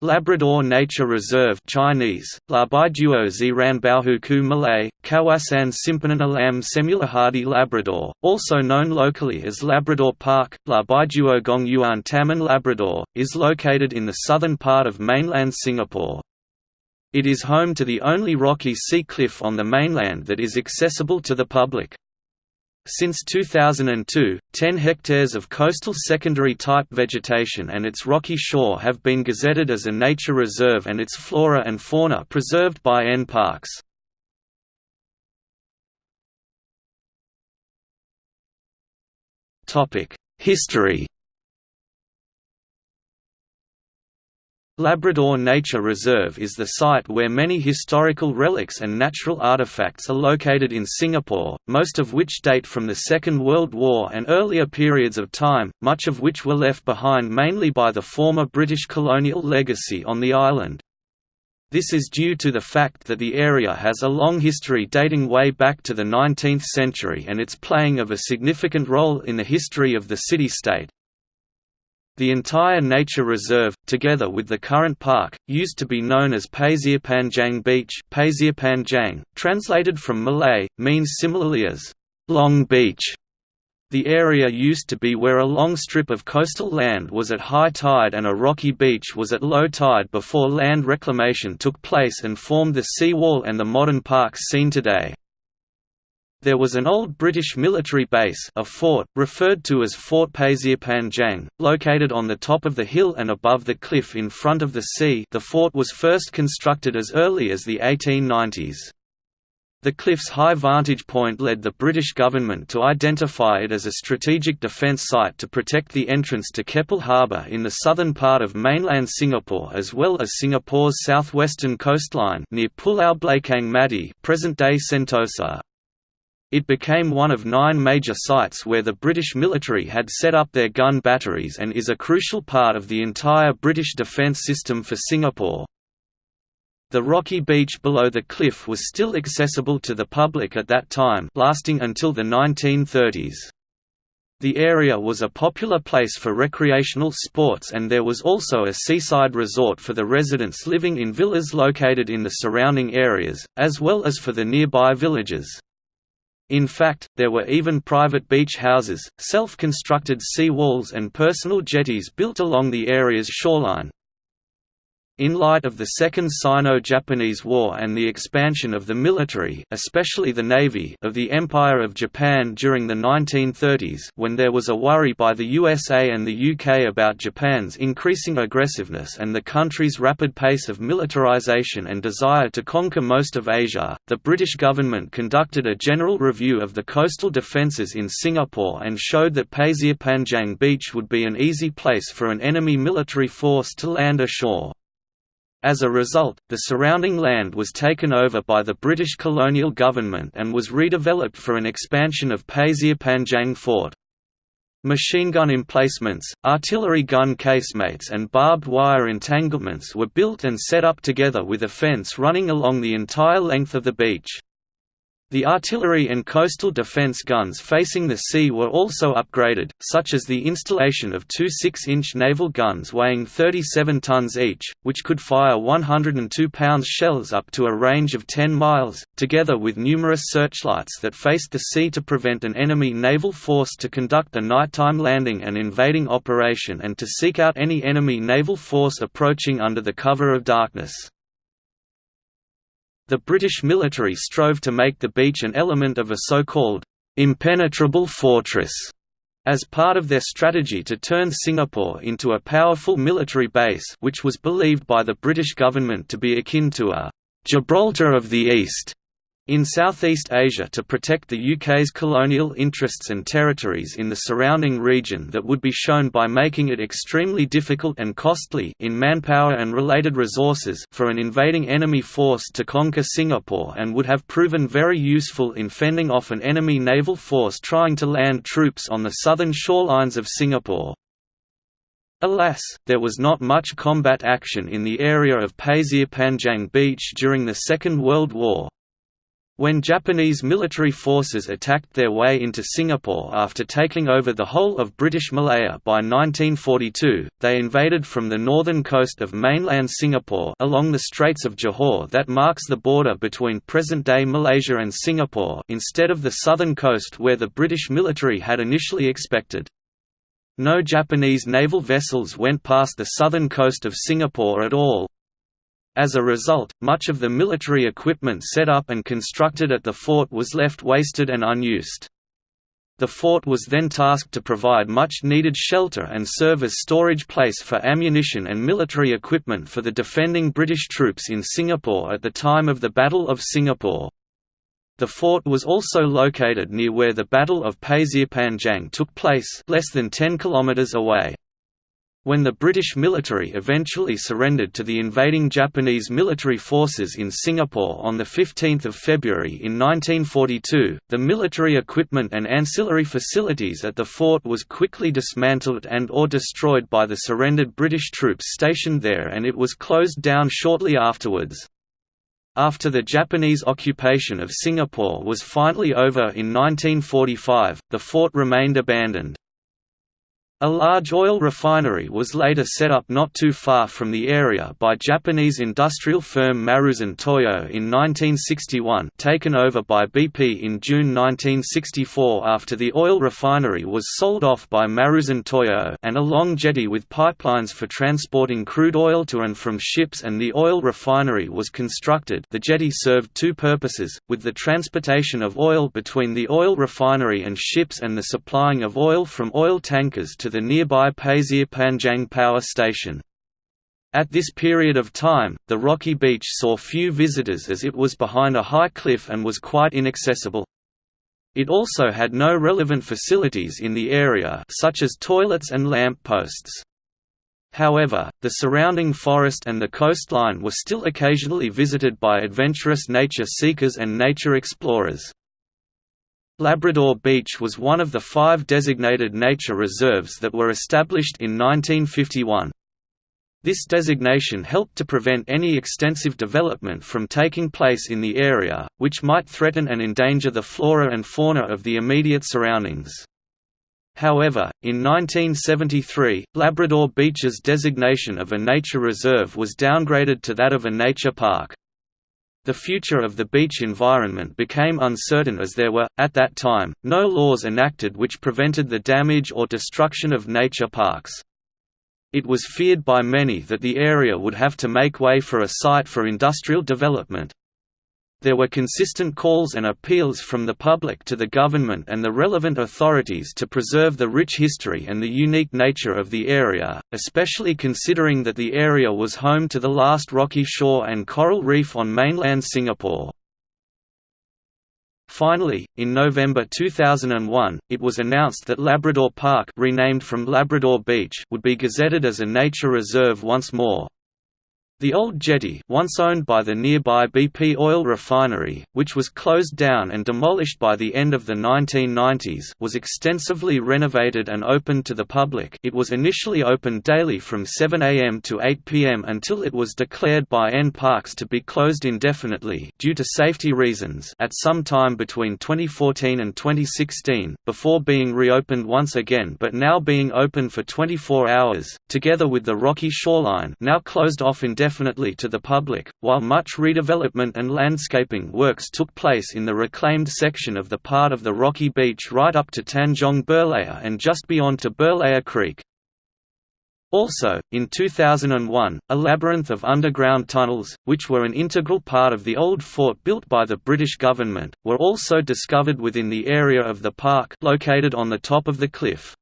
Labrador Nature Reserve Chinese, Labaiduo Ziranbaohuku Malay, Kawasan Simpananalam Semulahadi Labrador, also known locally as Labrador Park, Labaiduo Gongyuan Taman Labrador, is located in the southern part of mainland Singapore. It is home to the only rocky sea cliff on the mainland that is accessible to the public. Since 2002, 10 hectares of coastal secondary type vegetation and its rocky shore have been gazetted as a nature reserve and its flora and fauna preserved by N NParks. History Labrador Nature Reserve is the site where many historical relics and natural artifacts are located in Singapore, most of which date from the Second World War and earlier periods of time, much of which were left behind mainly by the former British colonial legacy on the island. This is due to the fact that the area has a long history dating way back to the 19th century and its playing of a significant role in the history of the city-state, the entire nature reserve, together with the current park, used to be known as Pasir Panjang Beach Panjang, translated from Malay, means similarly as Long Beach. The area used to be where a long strip of coastal land was at high tide and a rocky beach was at low tide before land reclamation took place and formed the seawall and the modern parks seen today. There was an old British military base a fort, referred to as Fort Pasir Panjang, located on the top of the hill and above the cliff in front of the sea the fort was first constructed as early as the 1890s. The cliff's high vantage point led the British government to identify it as a strategic defence site to protect the entrance to Keppel Harbour in the southern part of mainland Singapore as well as Singapore's southwestern coastline near Pulau Belakang Mati present-day Sentosa. It became one of nine major sites where the British military had set up their gun batteries and is a crucial part of the entire British defence system for Singapore. The rocky beach below the cliff was still accessible to the public at that time lasting until the 1930s. The area was a popular place for recreational sports and there was also a seaside resort for the residents living in villas located in the surrounding areas, as well as for the nearby villages. In fact, there were even private beach houses, self-constructed sea walls and personal jetties built along the area's shoreline. In light of the Second Sino-Japanese War and the expansion of the military especially the navy of the Empire of Japan during the 1930s when there was a worry by the USA and the UK about Japan's increasing aggressiveness and the country's rapid pace of militarization and desire to conquer most of Asia, the British government conducted a general review of the coastal defences in Singapore and showed that Pasir Panjang Beach would be an easy place for an enemy military force to land ashore. As a result, the surrounding land was taken over by the British colonial government and was redeveloped for an expansion of Pasir Panjang Fort. Machine gun emplacements, artillery gun casemates and barbed wire entanglements were built and set up together with a fence running along the entire length of the beach. The artillery and coastal defense guns facing the sea were also upgraded, such as the installation of two 6-inch naval guns weighing 37 tons each, which could fire 102 pounds shells up to a range of 10 miles, together with numerous searchlights that faced the sea to prevent an enemy naval force to conduct a nighttime landing and invading operation and to seek out any enemy naval force approaching under the cover of darkness. The British military strove to make the beach an element of a so-called impenetrable fortress as part of their strategy to turn Singapore into a powerful military base which was believed by the British government to be akin to a Gibraltar of the East in Southeast Asia to protect the UK's colonial interests and territories in the surrounding region that would be shown by making it extremely difficult and costly in manpower and related resources for an invading enemy force to conquer Singapore and would have proven very useful in fending off an enemy naval force trying to land troops on the southern shorelines of Singapore. Alas, there was not much combat action in the area of Pasir Panjang Beach during the Second World War, When Japanese military forces attacked their way into Singapore after taking over the whole of British Malaya by 1942, they invaded from the northern coast of mainland Singapore along the Straits of Johor that marks the border between present-day Malaysia and Singapore instead of the southern coast where the British military had initially expected. No Japanese naval vessels went past the southern coast of Singapore at all, as a result, much of the military equipment set up and constructed at the fort was left wasted and unused. The fort was then tasked to provide much-needed shelter and serve as storage place for ammunition and military equipment for the defending British troops in Singapore at the time of the Battle of Singapore. The fort was also located near where the Battle of Pasir Panjang took place less than 10 kilometers away. When the British military eventually surrendered to the invading Japanese military forces in Singapore on 15 February in 1942, the military equipment and ancillary facilities at the fort was quickly dismantled and or destroyed by the surrendered British troops stationed there and it was closed down shortly afterwards. After the Japanese occupation of Singapore was finally over in 1945, the fort remained abandoned. A large oil refinery was later set up not too far from the area by Japanese industrial firm Maruzen Toyo in 1961 taken over by BP in June 1964 after the oil refinery was sold off by Maruzen Toyo and a long jetty with pipelines for transporting crude oil to and from ships and the oil refinery was constructed. The jetty served two purposes, with the transportation of oil between the oil refinery and ships and the supplying of oil from oil tankers to the nearby Pasir Panjang power station. At this period of time, the rocky beach saw few visitors as it was behind a high cliff and was quite inaccessible. It also had no relevant facilities in the area such as toilets and lamp posts. However, the surrounding forest and the coastline were still occasionally visited by adventurous nature seekers and nature explorers. Labrador Beach was one of the five designated nature reserves that were established in 1951. This designation helped to prevent any extensive development from taking place in the area, which might threaten and endanger the flora and fauna of the immediate surroundings. However, in 1973, Labrador Beach's designation of a nature reserve was downgraded to that of a nature park. The future of the beach environment became uncertain as there were, at that time, no laws enacted which prevented the damage or destruction of nature parks. It was feared by many that the area would have to make way for a site for industrial development, there were consistent calls and appeals from the public to the government and the relevant authorities to preserve the rich history and the unique nature of the area, especially considering that the area was home to the last rocky shore and coral reef on mainland Singapore. Finally, in November 2001, it was announced that Labrador Park renamed from Labrador Beach would be gazetted as a nature reserve once more. The old jetty once owned by the nearby BP oil refinery, which was closed down and demolished by the end of the 1990s was extensively renovated and opened to the public. It was initially opened daily from 7 am to 8 pm until it was declared by N Parks to be closed indefinitely due to safety reasons at some time between 2014 and 2016, before being reopened once again but now being open for 24 hours, together with the rocky shoreline now closed off indefinitely indefinitely to the public, while much redevelopment and landscaping works took place in the reclaimed section of the part of the rocky beach right up to Tanjong Berlayer and just beyond to Berlayer Creek. Also, in 2001, a labyrinth of underground tunnels, which were an integral part of the old fort built by the British government, were also discovered within the area of the park located on the top of the cliff.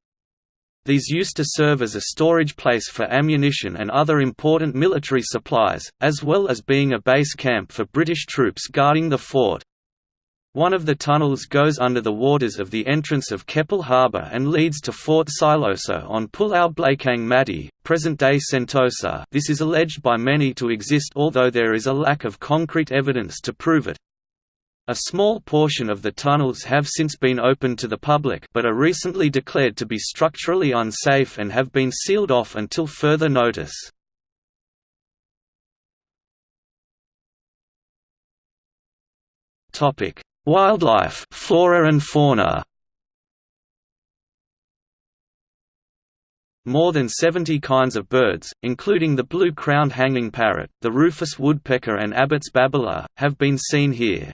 These used to serve as a storage place for ammunition and other important military supplies, as well as being a base camp for British troops guarding the fort. One of the tunnels goes under the waters of the entrance of Keppel Harbour and leads to Fort Siloso on Pulau Blakang Mati, present-day Sentosa this is alleged by many to exist although there is a lack of concrete evidence to prove it. A small portion of the tunnels have since been opened to the public but are recently declared to be structurally unsafe and have been sealed off until further notice. Wildlife, flora and fauna. More than 70 kinds of birds, including the blue-crowned hanging parrot, the rufous woodpecker and Abbott's babbler, have been seen here.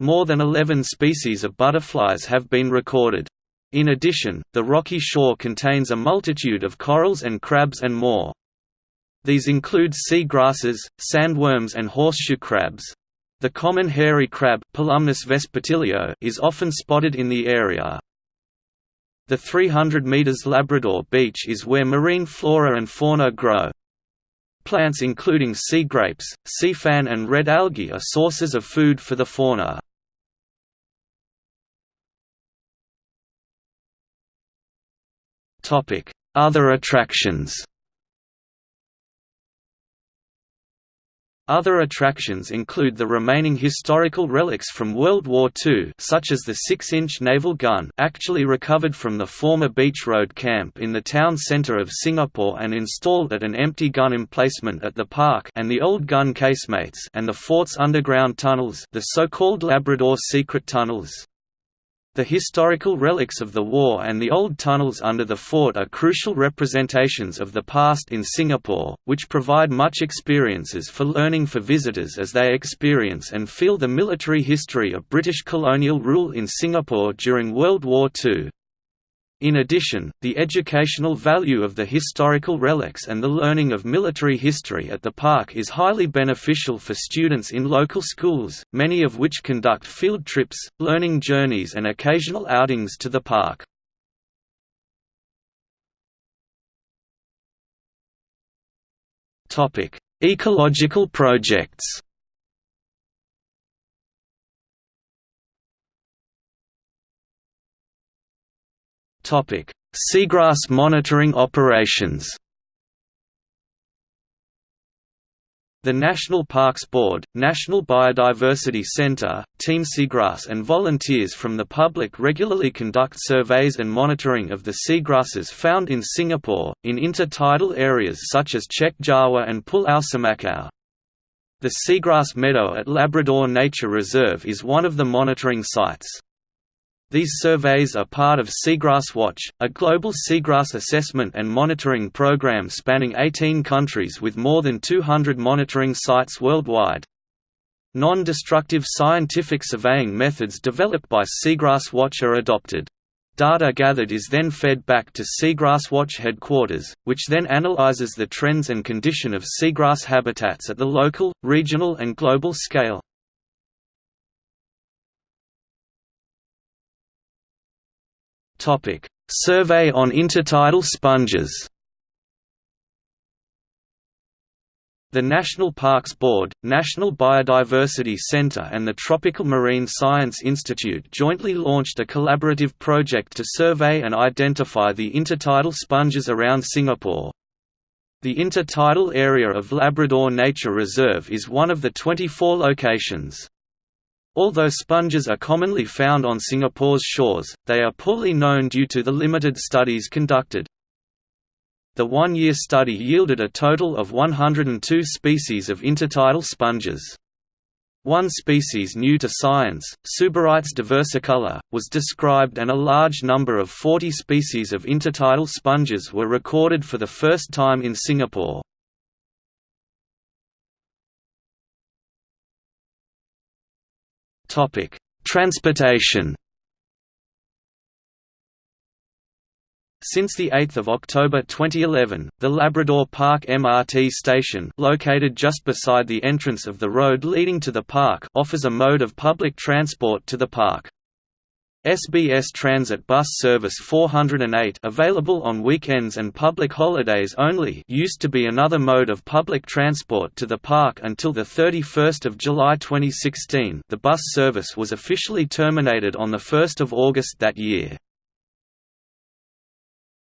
More than 11 species of butterflies have been recorded. In addition, the rocky shore contains a multitude of corals and crabs and more. These include sea grasses, sandworms and horseshoe crabs. The common hairy crab is often spotted in the area. The 300 meters Labrador Beach is where marine flora and fauna grow. Plants including sea grapes, sea fan and red algae are sources of food for the fauna. Other attractions Other attractions include the remaining historical relics from World War II such as the 6-inch naval gun actually recovered from the former Beach Road camp in the town centre of Singapore and installed at an empty gun emplacement at the park and the old gun casemates and the fort's underground tunnels the so-called Labrador secret tunnels. The historical relics of the war and the old tunnels under the fort are crucial representations of the past in Singapore, which provide much experiences for learning for visitors as they experience and feel the military history of British colonial rule in Singapore during World War II. In addition, the educational value of the historical relics and the learning of military history at the park is highly beneficial for students in local schools, many of which conduct field trips, learning journeys and occasional outings to the park. Ecological projects Seagrass monitoring operations. The National Parks Board, National Biodiversity Centre, Team Seagrass and volunteers from the public regularly conduct surveys and monitoring of the seagrasses found in Singapore, in intertidal areas such as Chek Jawa and Pulau Semakau. The Seagrass Meadow at Labrador Nature Reserve is one of the monitoring sites. These surveys are part of Seagrass Watch, a global seagrass assessment and monitoring program spanning 18 countries with more than 200 monitoring sites worldwide. Non-destructive scientific surveying methods developed by Seagrass Watch are adopted. Data gathered is then fed back to Seagrass Watch headquarters, which then analyzes the trends and condition of seagrass habitats at the local, regional and global scale. Topic: Survey on intertidal sponges. The National Parks Board, National Biodiversity Center and the Tropical Marine Science Institute jointly launched a collaborative project to survey and identify the intertidal sponges around Singapore. The intertidal area of Labrador Nature Reserve is one of the 24 locations. Although sponges are commonly found on Singapore's shores, they are poorly known due to the limited studies conducted. The one-year study yielded a total of 102 species of intertidal sponges. One species new to science, Suberites diversicolor, was described and a large number of 40 species of intertidal sponges were recorded for the first time in Singapore. Topic: Transportation. Since 8 October 2011, the Labrador Park MRT station located just beside the entrance of the road leading to the park offers a mode of public transport to the park. SBS Transit Bus Service 408 available on weekends and public holidays only used to be another mode of public transport to the park until 31 July 2016 the bus service was officially terminated on 1 August that year.